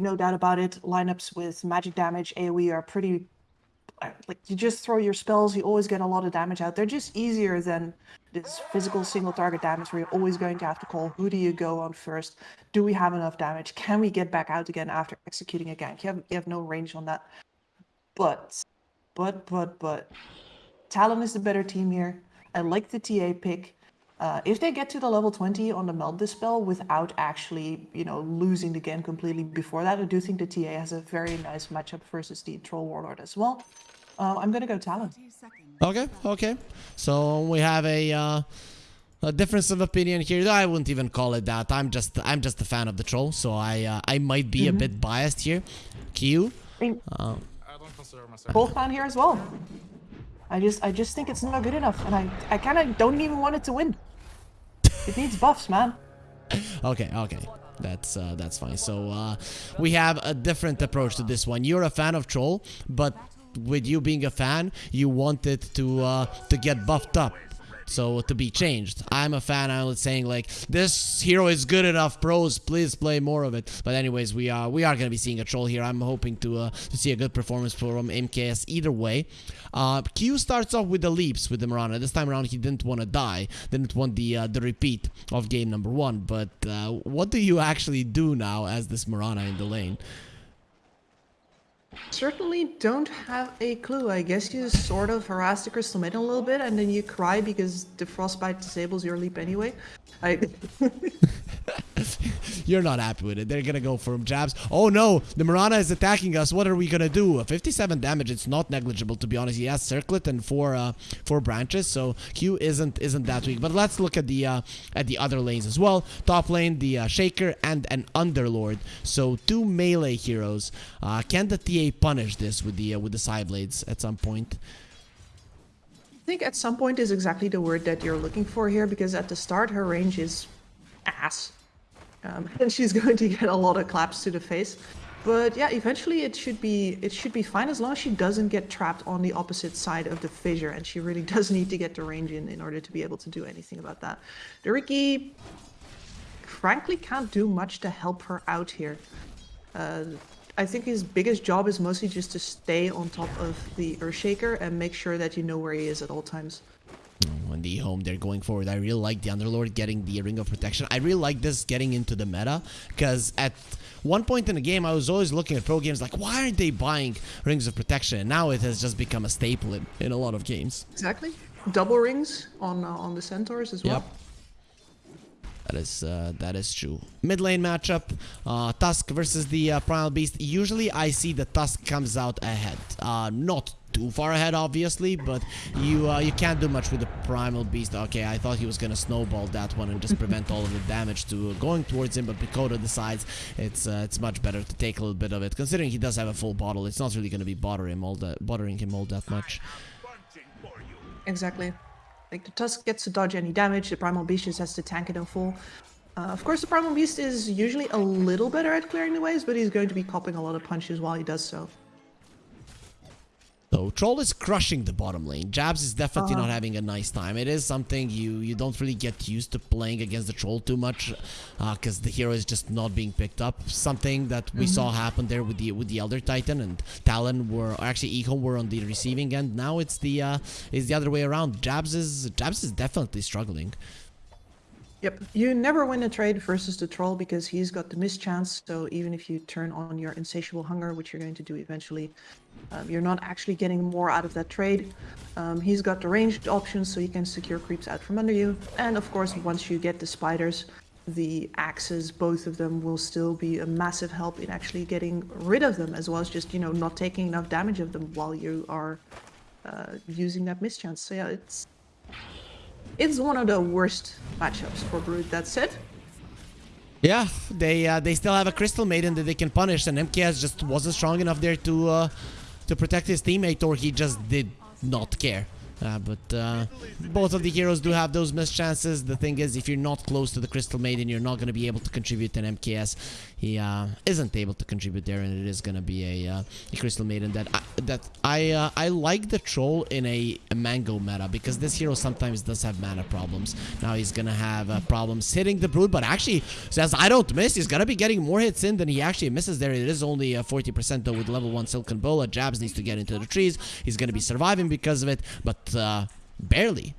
no doubt about it. Lineups with magic damage, AoE are pretty uh, like you just throw your spells, you always get a lot of damage out. They're just easier than this physical single target damage where you're always going to have to call who do you go on first? Do we have enough damage? Can we get back out again after executing a gank? You have you have no range on that. But but but but Talon is the better team here. I like the TA pick. Uh, if they get to the level 20 on the Melt Dispel without actually, you know, losing the game completely before that, I do think the TA has a very nice matchup versus the Troll Warlord as well. Uh, I'm gonna go Talon. Okay, okay. So we have a uh, a difference of opinion here. I wouldn't even call it that. I'm just I'm just a fan of the troll, so I uh, I might be mm -hmm. a mm-hmm. bit biased here. Q. I, mean, uh, I don't consider myself. Troll fan here as well. I just I just think it's not good enough, and I I kind of don't even want it to win. It needs buffs, man. okay, okay. That's uh, that's fine. So uh, we have a different approach to this one. You're a fan of Troll, but with you being a fan, you wanted to uh, to get buffed up. So to be changed. I'm a fan. I'm saying like this hero is good enough. Pros, please play more of it. But anyways, we are we are gonna be seeing a troll here. I'm hoping to uh, to see a good performance from MKS either way. Uh, Q starts off with the leaps with the Mirana. This time around, he didn't want to die. Didn't want the uh, the repeat of game number one. But uh, what do you actually do now as this Mirana in the lane? Certainly don't have a clue. I guess you sort of harass the Crystal Maiden a little bit and then you cry because the Frostbite disables your leap anyway. I You're not happy with it. They're gonna go for jabs. Oh no, the Mirana is attacking us. What are we gonna do? 57 damage. It's not negligible to be honest. He has circlet and four uh, four branches, so Q isn't isn't that weak. But let's look at the uh, at the other lanes as well. Top lane, the uh, Shaker and an Underlord. So two melee heroes. Uh, can the TA punish this with the uh, with the side blades at some point? I think at some point is exactly the word that you're looking for here because at the start her range is ass. Um, and she's going to get a lot of claps to the face. But yeah, eventually it should be it should be fine as long as she doesn't get trapped on the opposite side of the fissure, and she really does need to get the range in in order to be able to do anything about that. The Riki, frankly, can't do much to help her out here. Uh, I think his biggest job is mostly just to stay on top of the Earthshaker and make sure that you know where he is at all times. When the home they're going forward, I really like the Underlord getting the Ring of Protection. I really like this getting into the meta because at one point in the game, I was always looking at pro games like, why aren't they buying Rings of Protection? And now it has just become a staple in, in a lot of games. Exactly. Double rings on uh, on the Centaurs as well. Yep. That is uh, that is true. Mid lane matchup, uh, Tusk versus the uh, Primal Beast. Usually I see the Tusk comes out ahead. Uh, not too far ahead, obviously, but you uh, you can't do much with the Primal Beast. Okay, I thought he was gonna snowball that one and just prevent all of the damage to going towards him, but Mikoto decides it's uh, it's much better to take a little bit of it. Considering he does have a full bottle, it's not really gonna be bothering him all that bothering him all that much. Exactly. Like the Tusk gets to dodge any damage, the Primal Beast just has to tank it in full. Uh, of course, the Primal Beast is usually a little better at clearing the waves, but he's going to be copping a lot of punches while he does so. So Troll is crushing the bottom lane. Jabz is definitely uh -huh. not having a nice time. It is something you you don't really get used to playing against the Troll too much because uh, the hero is just not being picked up. Something that we mm -hmm. saw happen there with the with the Elder Titan and Talon were actually Eco were on the receiving end. Now it's the uh, it's the other way around. Jabz is Jabz is definitely struggling. Yep, you never win a trade versus the troll because he's got the mischance. So even if you turn on your insatiable hunger, which you're going to do eventually, um, you're not actually getting more out of that trade. Um, he's got the ranged options so you can secure creeps out from under you. And of course, once you get the spiders, the axes, both of them will still be a massive help in actually getting rid of them, as well as just, you know, not taking enough damage of them while you are uh, using that mischance. So yeah, it's it's one of the worst matchups for Brood, that's it. Yeah, they uh, they still have a Crystal Maiden that they can punish, and MKS just wasn't strong enough there to uh, to protect his teammate, or he just did not care. Uh, but uh, both of the heroes do have those missed chances. The thing is, if you're not close to the Crystal Maiden, you're not going to be able to contribute an MKS. He uh, isn't able to contribute there, and it is going to be a, uh, a Crystal Maiden that I, that I uh, I like the troll in a, a, mango meta because this hero sometimes does have mana problems. Now he's going to have uh, problems hitting the brood, but actually says I don't miss. He's going to be getting more hits in than he actually misses there. It is only a 40% though with level one Silken Bola. Jabz needs to get into the trees. He's going to be surviving because of it, but uh, barely.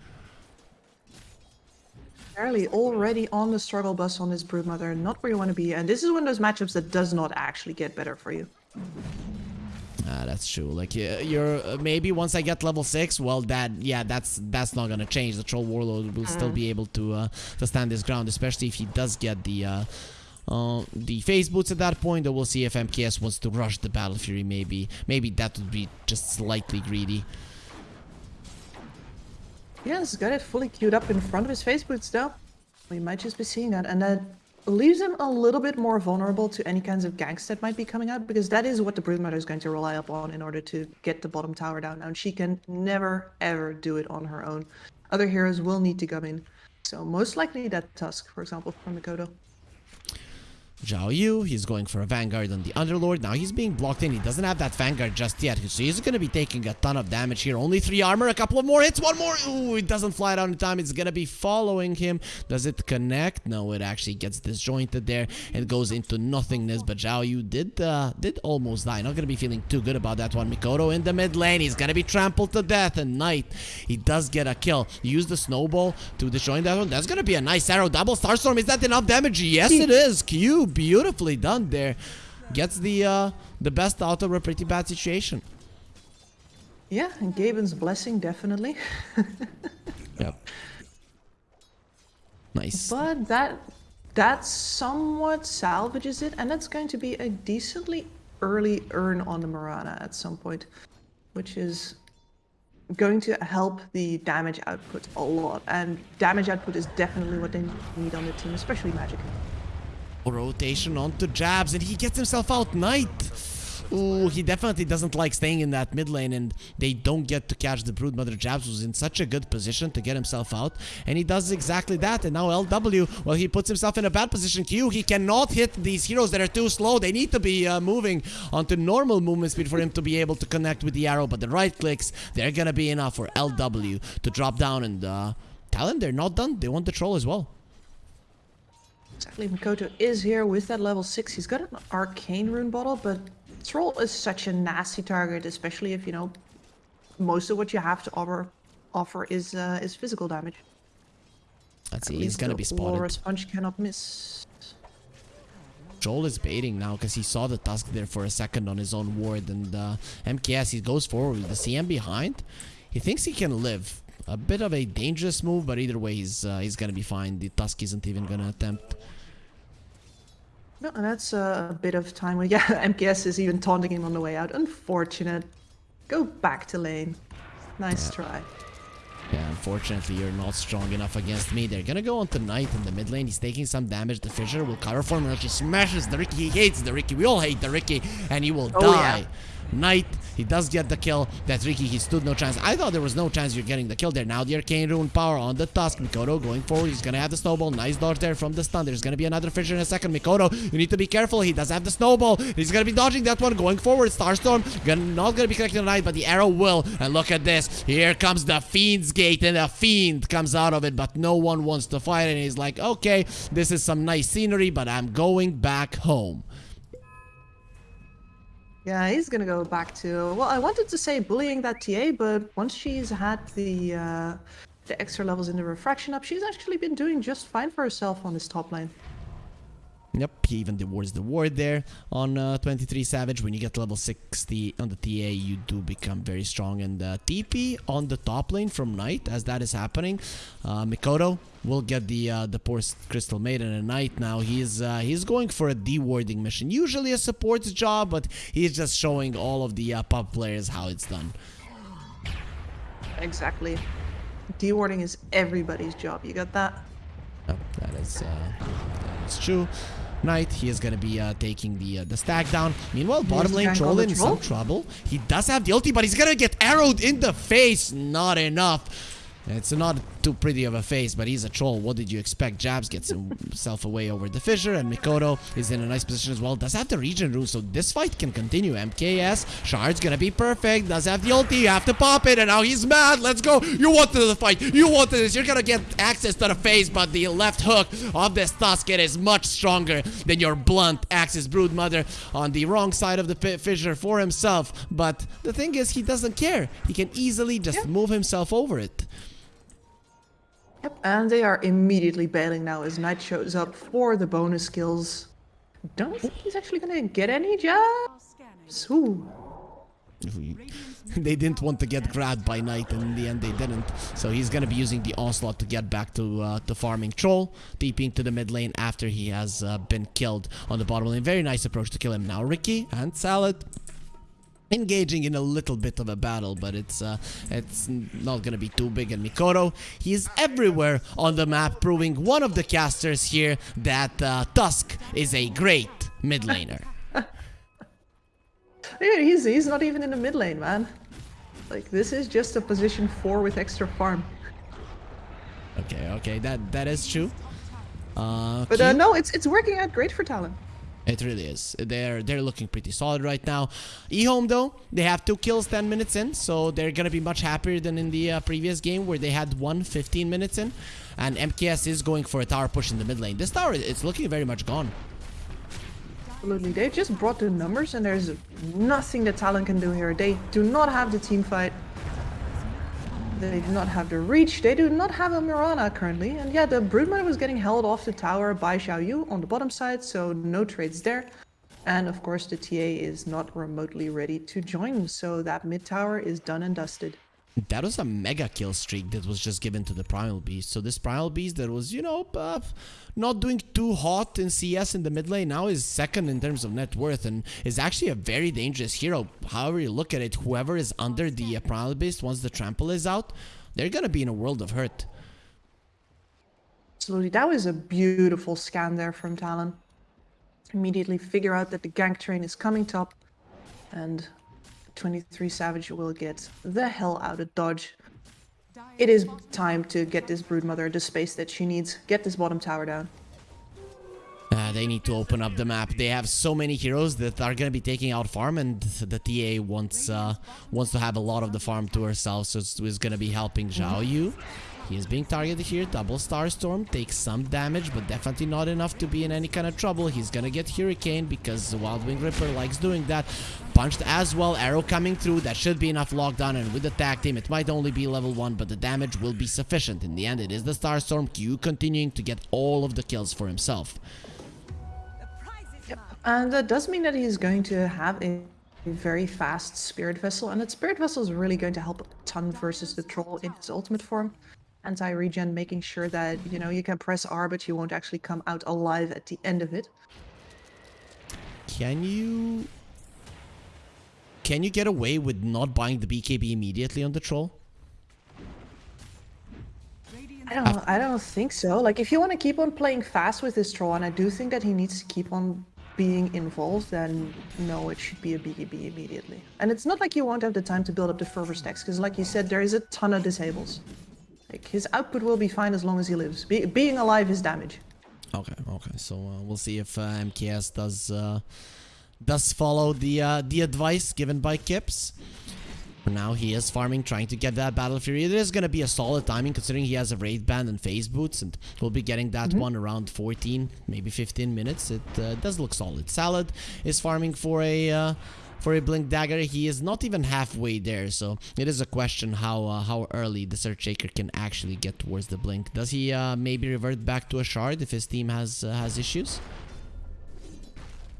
Already on the struggle bus on this Broodmother, not where you want to be, and this is one of those matchups that does not actually get better for you. Ah, that's true. Like you're uh, maybe once I get level six, well, that yeah, that's that's not gonna change. The troll warlord will mm. still be able to uh, to stand his ground, especially if he does get the uh, uh, the phase boots at that point. Or we'll see if MKS wants to rush the battle fury. Maybe maybe that would be just slightly greedy. Yeah, he's got it fully queued up in front of his phase boots though. We might just be seeing that, and that leaves him a little bit more vulnerable to any kinds of ganks that might be coming out, because that is what the Broodmother is going to rely upon in order to get the bottom tower down. And she can never, ever do it on her own. Other heroes will need to come in. So most likely that Tusk, for example, from Mikoto. Zhao Yu, he's going for a Vanguard on the Underlord. Now he's being blocked in. He doesn't have that Vanguard just yet. So he's going to be taking a ton of damage here. Only three armor, a couple of more hits, one more. Ooh, it doesn't fly down in time. It's going to be following him. Does it connect? No, it actually gets disjointed there It goes into nothingness. But Zhao Yu did, uh, did almost die. Not going to be feeling too good about that one. Mikoto in the mid lane. He's going to be trampled to death. And Knight, he does get a kill. Use the snowball to disjoin that one. That's going to be a nice arrow. Double Starstorm. Is that enough damage? Yes, it is. Q beautifully done there. Gets the uh, the best out of a pretty bad situation. Yeah, and Gaben's blessing definitely. yep. Nice. But that that somewhat salvages it, and that's going to be a decently early urn on the Mirana at some point, which is going to help the damage output a lot. And damage output is definitely what they need on the team, especially Magic. Rotation onto Jabz, and he gets himself out. Knight. Ooh, he definitely doesn't like staying in that mid lane, and they don't get to catch the Broodmother. Jabz was in such a good position to get himself out, and he does exactly that. And now LW, well, he puts himself in a bad position. Q, he cannot hit these heroes that are too slow. They need to be uh, moving onto normal movement speed for him to be able to connect with the arrow, but the right clicks, they're gonna be enough for LW to drop down and uh, him they're not done. They want the troll as well. Exactly, Mikoto is here with that level 6. He's got an arcane rune bottle, but Troll is such a nasty target, especially if, you know, most of what you have to offer offer is uh, is physical damage. Let's see, he's gonna be spotted. Laura Sponge cannot miss. Joel is baiting now because he saw the Tusk there for a second on his own ward and uh, MKS, he goes forward with the CM behind. He thinks he can live. A bit of a dangerous move, but either way, he's, uh, he's gonna be fine. The Tusk isn't even gonna attempt. No, that's uh, a bit of time. Where, yeah, MKS is even taunting him on the way out. Unfortunate. Go back to lane. Nice yeah. try. Yeah, unfortunately, you're not strong enough against me. They're gonna go on to Knight in the mid lane. He's taking some damage. The Fissure will cover for him. And he smashes the Riki. He hates the Riki. We all hate the Riki. And he will oh, die. Yeah. Knight. He does get the kill. That's Riki. He stood no chance. I thought there was no chance you're getting the kill there. Now the Arcane Rune power on the Tusk. Mikoto going forward. He's going to have the Snowball. Nice dodge there from the stun. There's going to be another Fissure in a second. Mikoto, you need to be careful. He does have the Snowball. He's going to be dodging that one. Going forward. Starstorm. Gonna, not going to be connecting the Knight, but the arrow will. And look at this. Here comes the Fiend's Gate. And the Fiend comes out of it, but no one wants to fight. And he's like, okay, this is some nice scenery, but I'm going back home. Yeah, he's gonna go back to. Well, I wanted to say bullying that TA, but once she's had the uh, the extra levels in the refraction up, she's actually been doing just fine for herself on this top lane. Yep, he even awards the ward there on uh, 23 Savage. When you get level 60 on the TA, you do become very strong. And uh, TP on the top lane from Knight, as that is happening. Uh, Mikoto will get the uh, the poor Crystal Maiden and Knight now. He's uh, he's going for a dewarding mission. Usually a support's job, but he's just showing all of the uh, pub players how it's done. Exactly. Dewarding is everybody's job. You got that? Yep, that is, uh, that is true. Knight. He is gonna be uh, taking the uh, the stack down. Meanwhile, bottom lane troll in some trouble. He does have the ulti, but he's gonna get arrowed in the face. Not enough. It's not too pretty of a face, but he's a troll. What did you expect? Jabz gets himself away over the fissure, and Mikoto is in a nice position as well. Does have the regen rune, so this fight can continue. MKS, Shard's gonna be perfect. Does have the ulti, you have to pop it, and now he's mad. Let's go. You wanted the fight. You wanted this. You're gonna get access to the face, but the left hook of this Tusken is much stronger than your blunt Axis Broodmother on the wrong side of the fi- fissure for himself. But the thing is, he doesn't care. He can easily just move himself over it. Yep, and they are immediately bailing now as Knight shows up for the bonus skills. Don't think he's actually gonna get any jabs. Ooh. they didn't want to get grabbed by Knight, and in the end they didn't. So he's gonna be using the onslaught to get back to uh, to farming Troll, deeping to the mid lane after he has uh, been killed on the bottom lane. Very nice approach to kill him. Now Riki and Salad engaging in a little bit of a battle, but it's uh, it's not gonna be too big. And Mikoto, he is everywhere on the map, proving one of the casters here that uh, Tusk is a great mid laner. Yeah, he's he's not even in the mid lane, man. Like this is just a position four with extra farm. okay, okay, that that is true. Uh, But uh, no, it's it's working out great for Talon. It really is. They're they're looking pretty solid right now. eHome though, they have two kills 10 minutes in, so they're gonna be much happier than in the uh, previous game where they had one 15 minutes in. And MKS is going for a tower push in the mid lane. This tower it's looking very much gone. Absolutely, they've just brought the numbers, and there's nothing that Talon can do here. They do not have the team fight. They do not have the reach. They do not have a Mirana currently. And yeah, the Broodmother was getting held off the tower by Xiaoyu on the bottom side, so no trades there. And of course, the TA is not remotely ready to join, so that mid tower is done and dusted. That was a mega kill streak that was just given to the Primal Beast. So this Primal Beast that was, you know, uh, not doing too hot in CS in the mid lane now is second in terms of net worth and is actually a very dangerous hero. However you look at it, whoever is under the uh, Primal Beast once the trample is out, they're gonna be in a world of hurt. Absolutely, that was a beautiful scan there from Talon. Immediately figure out that the gank train is coming top, and 23 Savage will get the hell out of dodge. It is time to get this Broodmother the space that she needs. Get this bottom tower down. Uh, they need to open up the map. They have so many heroes that are gonna be taking out farm, and the TA wants uh, wants to have a lot of the farm to herself, so it's, gonna be helping Zhao Yu. He is being targeted here. Double Star Storm takes some damage, but definitely not enough to be in any kind of trouble. He's gonna get Hurricane because Wild Wing Ripper likes doing that. Punched as well. Arrow coming through. That should be enough lockdown. And with the tag team, it might only be level 1, but the damage will be sufficient. In the end, it is the Starstorm Q continuing to get all of the kills for himself. And that does mean that he's going to have a a very fast Spirit Vessel, and that Spirit Vessel is really going to help a ton versus the Troll in his ultimate form. Anti-regen, making sure that, you know, you can press R, but you won't actually come out alive at the end of it. Can you... Can you get away with not buying the BKB immediately on the troll? I don't, I don't think so. Like, if you want to keep on playing fast with this troll, and I do think that he needs to keep on being involved, then no, it should be a BKB immediately. And it's not like you won't have the time to build up the fervor stacks, because like you said, there is a ton of disables. Like, his output will be fine as long as he lives. Be being alive is damage. Okay, okay. So uh, we'll see if uh, MKS does uh, does follow the uh, the advice given by Kips. For now, he is farming, trying to get that Battle Fury. It is going to be a solid timing considering he has a Raid Band and Phase Boots, and we'll be getting that one around 14, maybe 15 minutes. It uh, does look solid. Salad is farming for a... Uh, for a blink dagger he is not even halfway there so it is a question how uh, how early the search shaker can actually get towards the blink does he uh, maybe revert back to a shard if his team has uh, has issues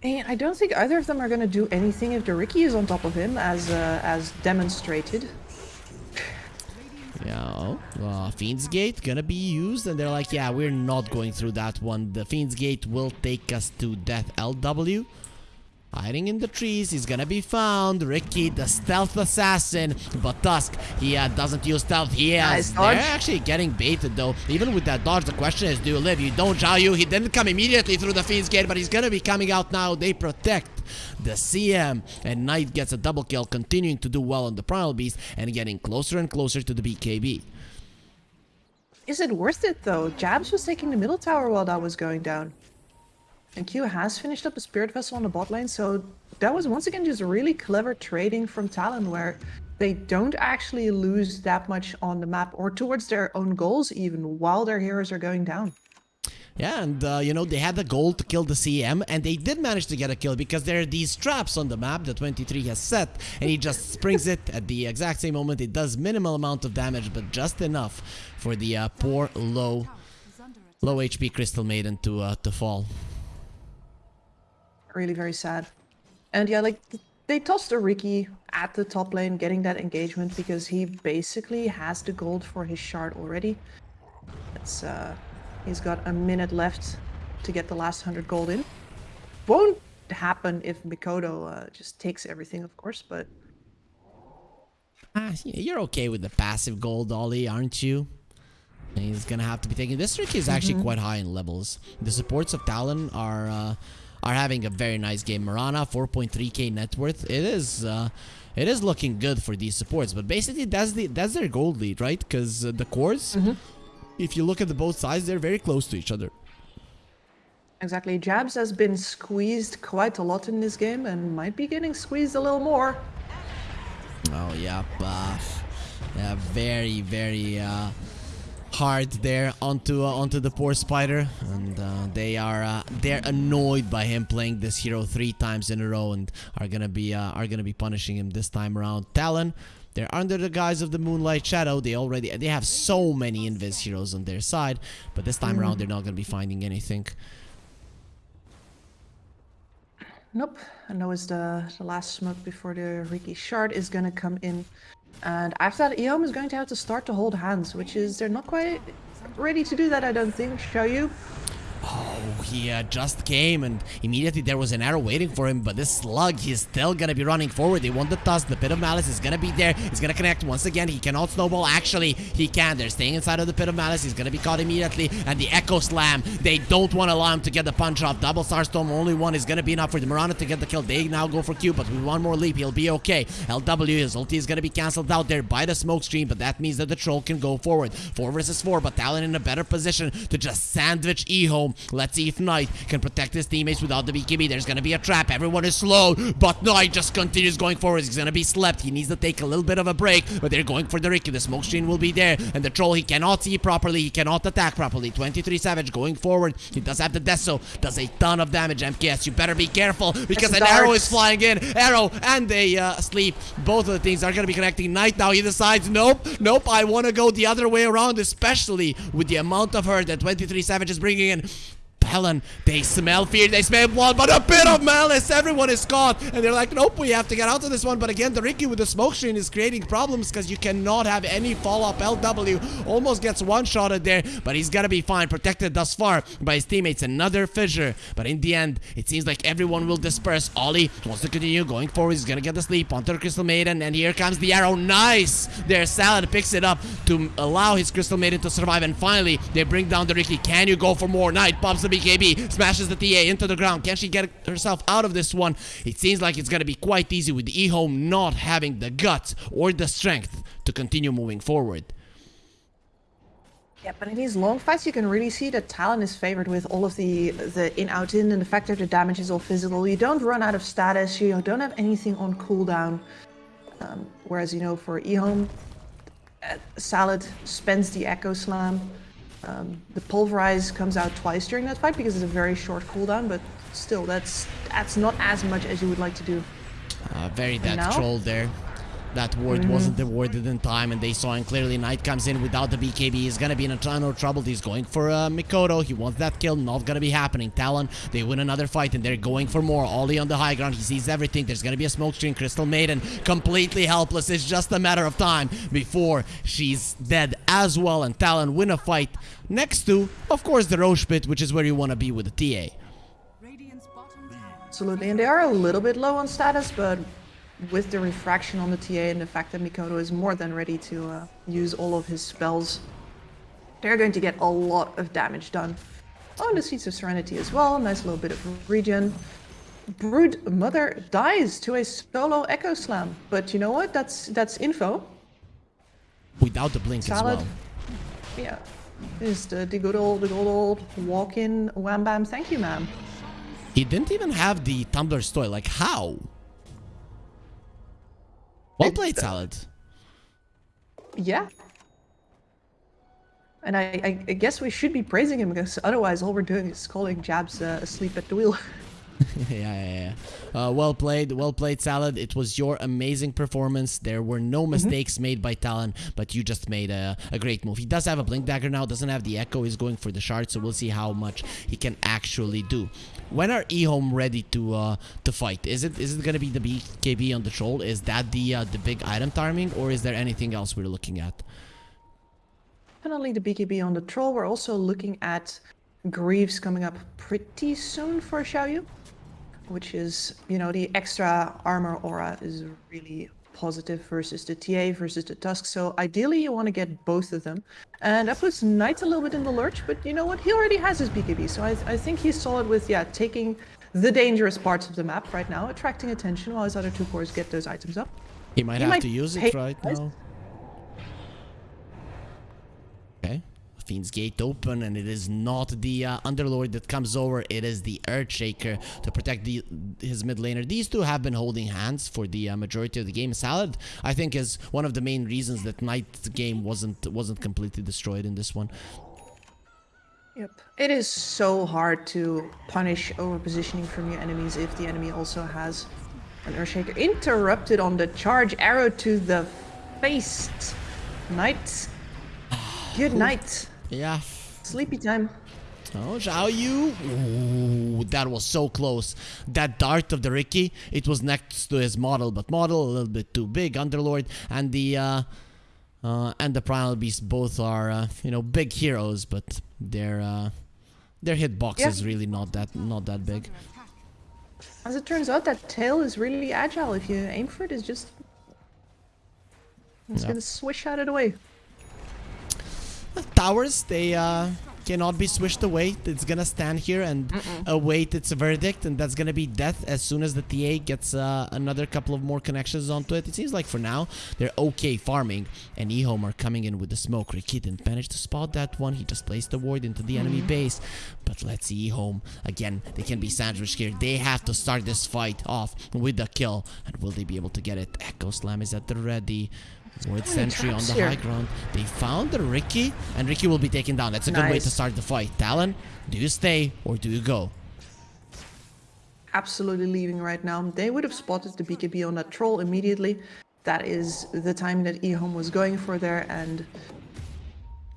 And I don't think either of them are going to do anything if the Riki is on top of him, as uh, as demonstrated. Yeah, oh, Fiend's Gate gonna be used, and they're like, yeah, we're not going through that one. The Fiend's Gate will take us to Death LW. Hiding in the trees, he's gonna be found. Riki, the stealth assassin. But Tusk, he uh, doesn't use stealth. He has. Nice. They're actually getting baited though. Even with that dodge, the question is, do you live? You don't, Zhao Yu. He didn't come immediately through the Fiend's Gate, but he's gonna be coming out now. They protect the CM. And Knight gets a double kill, continuing to do well on the Primal Beast and getting closer and closer to the BKB. Is it worth it though? Jabz was taking the middle tower while that was going down. And Q has finished up a Spirit Vessel on the bot lane, so that was once again just really clever trading from Talon where they don't actually lose that much on the map or towards their own goals even while their heroes are going down. Yeah, and uh, you know, they had the goal to kill the CM, and they did manage to get a kill because there are these traps on the map that 23 has set, and he just springs it at the exact same moment. It does minimal amount of damage, but just enough for the uh, poor low, low HP Crystal Maiden to uh, to fall. Really very sad. And yeah, like they tossed a Riki at the top lane getting that engagement because he basically has the gold for his shard already. It's uh he's got a minute left to get the last 100 gold in. Won't happen if Mikoto uh, just takes everything, of course, but Ah, you're okay with the passive gold, Ollie, aren't you? And he's gonna have to be taking this trick is actually quite high in levels. The supports of Talon are uh, are having a very nice game. Mirana 4.3k net worth. It is uh, it is looking good for these supports, but basically that's the that's their gold lead, right? Because uh, the cores, if you look at the both sides, they're very close to each other. exactly. Jabz has been squeezed quite a lot in this game and might be getting squeezed a little more. Oh yeah, uh, yeah, very very uh, hard there onto uh, onto the poor spider, and uh, they are uh, they're annoyed by him playing this hero three times in a row, and are gonna be uh, are gonna be punishing him this time around. Talon. They're under the guise of the Moonlight Shadow. They already they have so many Invis heroes on their side, but this time around they're not gonna be finding anything. Nope. And that was the, the last smoke before the Riki shard is gonna come in. And after that, Eom is going to have to start to hold hands, which is they're not quite ready to do that, I don't think. Show you. He uh, just came and immediately there was an arrow waiting for him, but this slug, he's still gonna be running forward. They want the tusk, the pit of malice is gonna be there. He's gonna connect once again. He cannot snowball. Actually, he can. They're staying inside of the pit of malice. He's gonna be caught immediately. And the echo slam, they don't want to allow him to get the punch off. Double starstorm, only one is gonna be enough for the Mirana to get the kill. They now go for Q, but with one more leap, he'll be okay. LW, his ulti is gonna be cancelled out there by the smoke screen, but that means that the troll can go forward. Four versus four, but Talon in a better position to just sandwich E-Home. Let's if Knight can protect his teammates without the BKB. There's gonna be a trap. Everyone is slow, but Knight just continues going forward. He's gonna be slept. He needs to take a little bit of a break, but they're going for the Riki. The smoke screen will be there, and the troll he cannot see properly. He cannot attack properly. 23 Savage going forward. He does have the Deso. Does a ton of damage. MKS, you better be careful because an arrow is flying in. Arrow and a uh, sleep. Both of the things are gonna be connecting. Knight now he decides, nope, nope. I want to go the other way around, especially with the amount of hurt that 23 Savage is bringing in. Helen, they smell fear, they smell blood, but a pit of malice. Everyone is caught, and they're like, nope, we have to get out of this one. But again, the Riki with the smoke screen is creating problems because you cannot have any follow-up. LW almost gets one-shotted there, but he's gonna be fine, protected thus far by his teammates. Another fissure, but in the end, it seems like everyone will disperse. Ollie wants to continue going forward. He's gonna get the sleep onto the Crystal Maiden, and here comes the arrow. Nice! There, Salad picks it up to allow his Crystal Maiden to survive, and finally, they bring down the Riki. Can you go for more? Knight pops the BKB, smashes the TA into the ground. Can she get herself out of this one? It seems like it's gonna be quite easy with E-Home not having the guts or the strength to continue moving forward. Yeah, but in these long fights, you can really see that Talon is favored with all of the the in out in and the fact that the damage is all physical. You don't run out of status. You don't have anything on cooldown. Um, whereas you know for Ehome, uh, Salad spends the Echo Slam. Um, the Pulverize comes out twice during that fight because it's a very short cooldown, but still, that's that's not as much as you would like to do. Uh, very dead troll there. That ward wasn't awarded in time, and they saw him clearly. Knight comes in without the BKB. He's gonna be in a ton of trouble. He's going for uh, Mikoto. He wants that kill. Not gonna be happening. Talon, they win another fight, and they're going for more. Ollie on the high ground. He sees everything. There's gonna be a smoke screen. Crystal Maiden, completely helpless. It's just a matter of time before she's dead as well. And Talon win a fight next to, of course, the Rosh pit, which is where you wanna be with the TA. Radiant's bottom tower Absolutely, and they are a little bit low on status, but with the refraction on the TA and the fact that Mikoto is more than ready to uh, use all of his spells, they're going to get a lot of damage done. Oh, and the Seeds of Serenity as well, nice little bit of regen. Brood Mother dies to a solo Echo Slam, but you know what? That's that's info. Without the blink Salad. as well. Yeah, is the, the good old the good old walk-in wham bam. Thank you, ma'am. He didn't even have the tumbler story. Like, how? Well played, Salad. Yeah. And I, I, I guess we should be praising him because otherwise all we're doing is calling Jabz uh, asleep at the wheel. yeah, yeah, yeah. Uh, well played, well played, Salad. It was your amazing performance. There were no mistakes made by Talon, but you just made a, a great move. He does have a Blink Dagger now, doesn't have the Echo. He's going for the Shard, so we'll see how much he can actually do. When are eHome ready to uh, to fight? Is it is it gonna be the BKB on the Troll? Is that the uh, the big item timing, or is there anything else we're looking at? Definitely the BKB on the troll. We're also looking at Greaves coming up pretty soon for Xiaoyu, which is, you know, the extra armor aura is really positive versus the TA versus the Tusk. So ideally you want to get both of them. And that puts Knight a little bit in the lurch, but you know what? He already has his BKB. So I, I think he's solid with, yeah, taking the dangerous parts of the map right now, attracting attention while his other two cores get those items up. He might He have might to use it right now. Fiend's Gate open, and it is not the uh, Underlord that comes over, it is the Earthshaker to protect the his mid laner. These two have been holding hands for the uh, majority of the game. Salad, I think, is one of the main reasons that Knight's game wasn't wasn't completely destroyed in this one. Yep. It is so hard to punish overpositioning from your enemies if the enemy also has an Earthshaker. Interrupted on the charge arrow to the face. Knight. Good night. Yeah. Sleepy time. Oh, Zhao Yu. Ooh, that was so close. That dart of the Riki, it was next to his model, but model a little bit too big. Underlord and the uh, uh, and the Primal Beast both are uh, you know big heroes, but their uh, their hitbox Yeah. is really not that not that big. As it turns out, that tail is really agile. If you aim for it, it's just... It's Yeah. gonna swish out of the way. Towers, they uh, cannot be swished away. It's gonna stand here and await its verdict, and that's gonna be death as soon as the TA gets uh, another couple of more connections onto it. It seems like for now they're okay farming, and Ehome are coming in with the smoke. Riki didn't manage to spot that one. He just placed the ward into the enemy base. But let's see Ehome again. They can be sandwiched here. They have to start this fight off with the kill, and will they be able to get it? Echo Slam is at the ready. Ward Sentry on the here. high ground. They found the Riki, and Riki will be taken down. That's a good way to start the fight. Talon, do you stay or do you go? absolutely leaving right now. They would have spotted the BKB on that troll immediately. That is the time that Ehome was going for there, and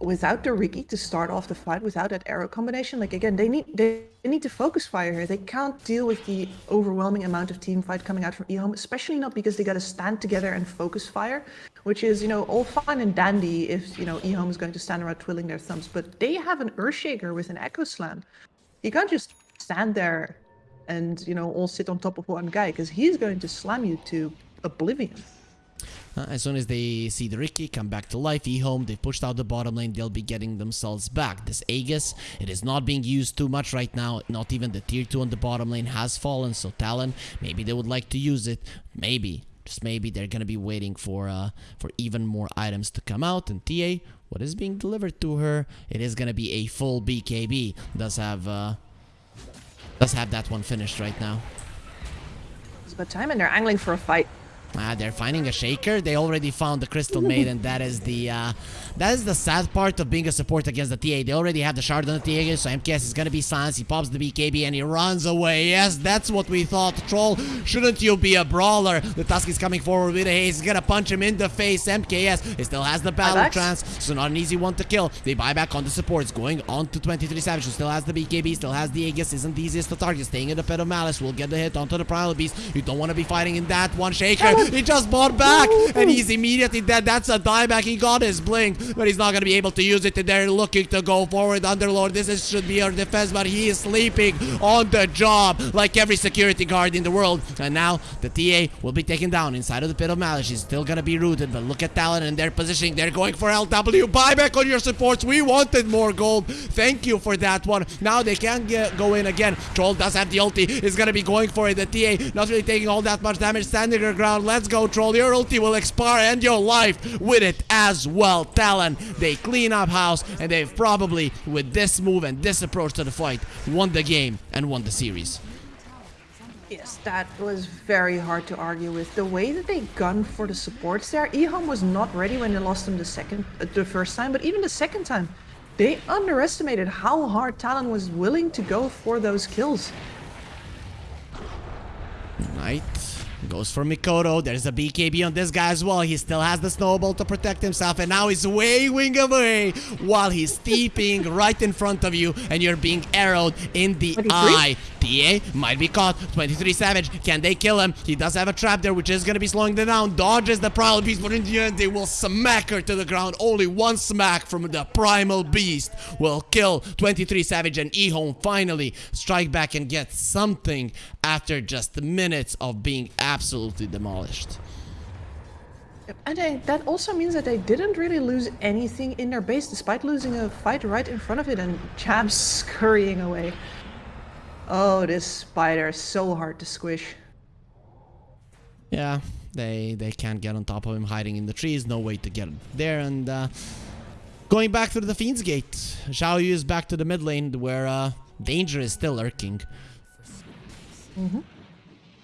without the Riki to start off the fight, without that arrow combination, like again, they need they, they need to focus fire here. They can't deal with the overwhelming amount of team fight coming out from Ehome, especially not because they got to stand together and focus fire, which is you know all fine and dandy if you know Ehome is going to stand around twiddling their thumbs, but they have an Earthshaker with an Echo Slam. You can't just stand there and you know all sit on top of one guy because he's going to slam you to oblivion. Uh, as soon as they see the Riki come back to life, E-Home, they pushed out the bottom lane, they'll be getting themselves back. This Aegis, it is not being used too much right now, not even the tier 2 on the bottom lane has fallen, so Talon, maybe they would like to use it, maybe, just maybe they're gonna be waiting for uh, for even more items to come out, and TA, what is being delivered to her, it is gonna be a full BKB, does have, uh, does have that one finished right now. It's about time, and they're angling for a fight. Ah, they're finding a shaker. They already found the crystal maiden. That is the uh, that is the sad part of being a support against the TA. They already have the shard on the TA, so MKS is gonna be silenced. He pops the BKB and he runs away. Yes, that's what we thought. Troll, shouldn't you be a brawler? The Tusk is coming forward with a haze. He's gonna punch him in the face. MKS he still has the battle trance, so not an easy one to kill. They buy back on the supports, going on to 23 Savage, who still has the BKB, still has the Aegis. Isn't the easiest to target. Staying in the pit of malice will get the hit onto the Primal Beast. You don't want to be fighting in that one. Shaker he just bought back, and he's immediately dead. That's a dieback. He got his blink, but he's not gonna be able to use it. They're looking to go forward. Underlord, this is, should be our defense, but he is sleeping on the job like every security guard in the world. And now the TA will be taken down inside of the pit of malice. He's still gonna be rooted, but look at Talon and their positioning. They're going for LW. Buyback on your supports. We wanted more gold. Thank you for that one. Now they can get, go in again. Troll does have the ulti. Is gonna be going for it. The TA not really taking all that much damage. Standing your ground. Let's go, Troll. Your ulti will expire and your life with it as well. Talon, they clean up house and they've probably, with this move and this approach to the fight, won the game and won the series. Yes, that was very hard to argue with. The way that they gunned for the supports there, Ehome was not ready when they lost him the second, uh, the first time, but even the second time, they underestimated how hard Talon was willing to go for those kills. Knight goes for Mikoto. There's a BKB on this guy as well. He still has the snowball to protect himself, and now he's waving away while he's steeping right in front of you, and you're being arrowed in the 23? eye. TA might be caught. 23 Savage. Can they kill him? He does have a trap there, which is going to be slowing them down. Dodges the Primal Beast, but in the end, they will smack her to the ground. Only one smack from the Primal Beast will kill 23 Savage, and Ehome finally strike back and get something after just minutes of being absolutely demolished. And they, that also means that they didn't really lose anything in their base, despite losing a fight right in front of it and Champ scurrying away. Oh, this spider is so hard to squish. Yeah, they they can't get on top of him hiding in the trees. No way to get him there. And uh, going back through the Fiend's Gate, Xiao Yu is back to the mid lane where uh, danger is still lurking.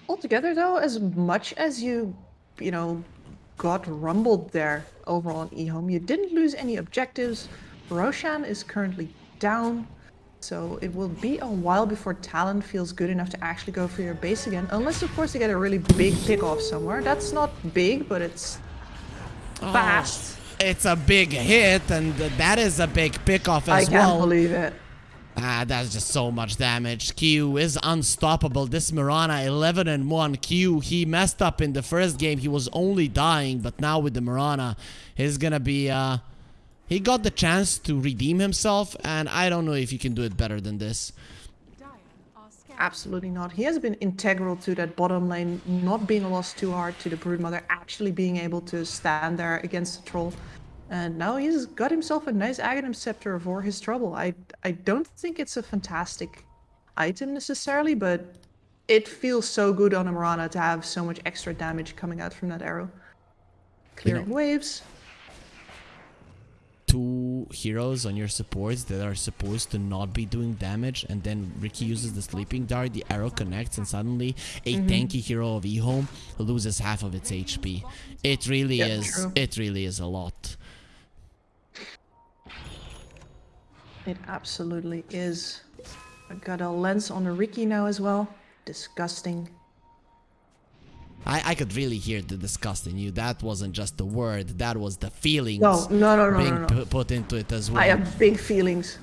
Altogether, though, as much as you, you know, got rumbled there overall on Ehome, you didn't lose any objectives. Roshan is currently down, so it will be a while before Talon feels good enough to actually go for your base again. Unless, of course, you get a really big pick off somewhere. That's not big, but it's oh, fast. It's a big hit, and that is a big pick off as well. I can't well. believe it. Ah, that's just so much damage. Q is unstoppable. This Mirana 11 and 1. Q, he messed up in the first game. He was only dying, but now with the Mirana, he's gonna be, uh, he got the chance to redeem himself, and I don't know if you can do it better than this. Absolutely not. He has been integral to that bottom lane, not being lost too hard to the Broodmother, actually being able to stand there against the troll. And now he's got himself a nice Aghanim Scepter for his trouble. I, I don't think it's a fantastic item necessarily, but it feels so good on a Mirana to have so much extra damage coming out from that arrow. Clearing waves. Two heroes on your supports that are supposed to not be doing damage, and then Riki uses the sleeping dart, the arrow connects, and suddenly a Mm-hmm. tanky hero of Ehome loses half of its HP. It really is. true. It really is a lot. It absolutely is. I've got a lens on the Riki now as well. Disgusting. I, I could really hear the disgust in you. That wasn't just the word, that was the feelings No, no, no, no, being no, no. pu- put into it as well. I have big feelings.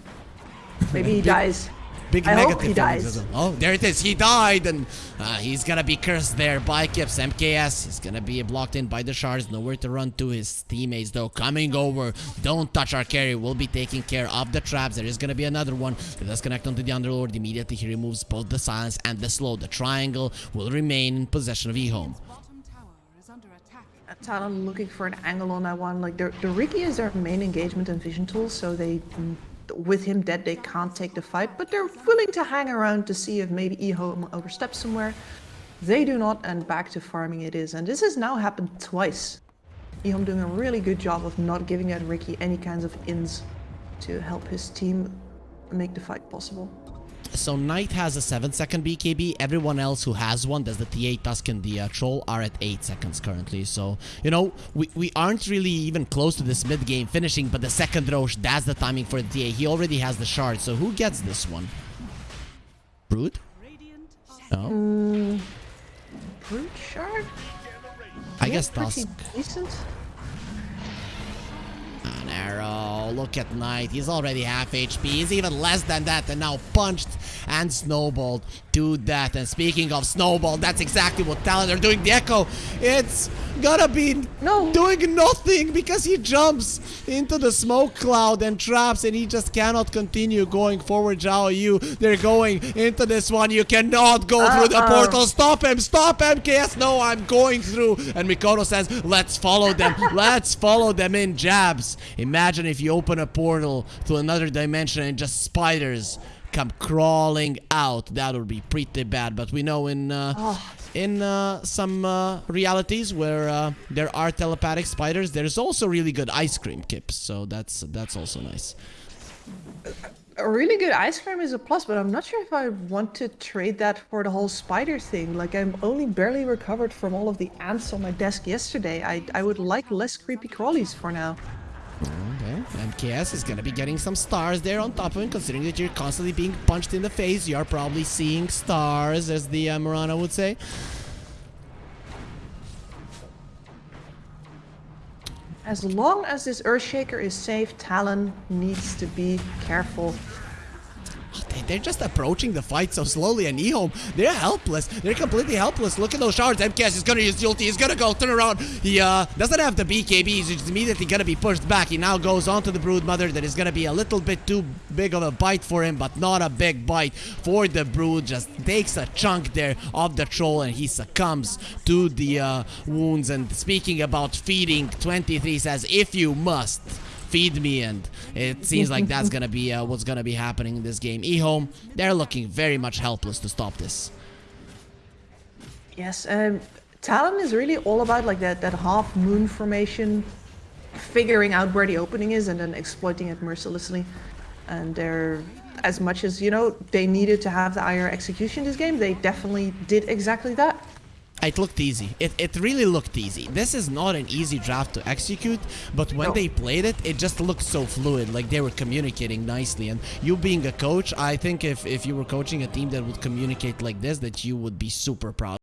Maybe he dies. Big I hope negative he dies. Oh, there it is. He died, and uh, he's gonna be cursed there by Kips. MKS He's gonna be blocked in by the shards. Nowhere to run to. His teammates, though, coming over. Don't touch our carry. We'll be taking care of the traps. There is gonna be another one. Let us connect onto the Underlord. Immediately, he removes both the silence and the slow. The triangle will remain in possession of Ehome. bottom tower is under attack. Talon looking for an angle on that one. Like the the Riki is their main engagement and vision tool, so they, mm, with him dead, they can't take the fight. But they're willing to hang around to see if maybe Ehome oversteps somewhere. They do not, and back to farming it is. And this has now happened twice. Ehome doing a really good job of not giving out Riki any kinds of ins to help his team make the fight possible. So Knight has a 7 second BKB. Everyone else who has one, that's the T8 Tusk and the uh, Troll, are at 8 seconds currently. So, you know, we, we aren't really even close to this mid game finishing, but the second Rosh, that's the timing for the TA. He already has the shard, so who gets this one? Brood? Radiant No? Brute shard? I Yeah, guess Tusk. decent. An arrow. Oh, look at Knight. He's already half HP. He's even less than that and now punched and snowballed. to that. And speaking of snowball, that's exactly what Talon are doing. The Echo, it's gonna be No. doing nothing because he jumps into the smoke cloud and traps and he just cannot continue going forward. Zhao Yu, they're going into this one. You cannot go through the portal. Stop him. Stop MKS. No, I'm going through. And Mikoto says, let's follow them. let's follow them in jabs. Imagine if you open a portal to another dimension and just spiders come crawling out. That would be pretty bad. But we know in uh, in uh, some uh, realities where uh, there are telepathic spiders, there's also really good ice cream kips. So that's that's also nice. A really good ice cream is a plus, but I'm not sure if I want to trade that for the whole spider thing. Like, I'm only barely recovered from all of the ants on my desk yesterday. I, I would like less creepy crawlies for now. Okay, MKS is gonna be getting some stars there on top of him, considering that you're constantly being punched in the face. You are probably seeing stars, as the uh, Mirana would say. As long as this Earthshaker is safe, Talon needs to be careful. They- They're just approaching the fight so slowly, and Ehome, they're helpless. They're completely helpless. Look at those shards. MKS is gonna use the ulti. He's gonna go turn around. He uh, doesn't have the BKB. He's immediately gonna be pushed back. He now goes onto the Broodmother. That is gonna be a little bit too big of a bite for him, but not a big bite for the Brood. Just takes a chunk there of the troll, and he succumbs to the uh, wounds. And speaking about feeding, 23 says, if you must feed me and it seems like that's gonna be uh, what's gonna be happening in this game ehome they're looking very much helpless to stop this Yes, um, Talon is really all about like that, that half moon formation, figuring out where the opening is and then exploiting it mercilessly. And they're, as much as, you know, they needed to have the IR execution this game, they definitely did exactly that. It looked easy. It, it really looked easy. This is not an easy draft to execute but when No. they played it it just looked so fluid like they were communicating nicely. And you being a coach i think if if you were coaching a team that would communicate like this that you would be super proud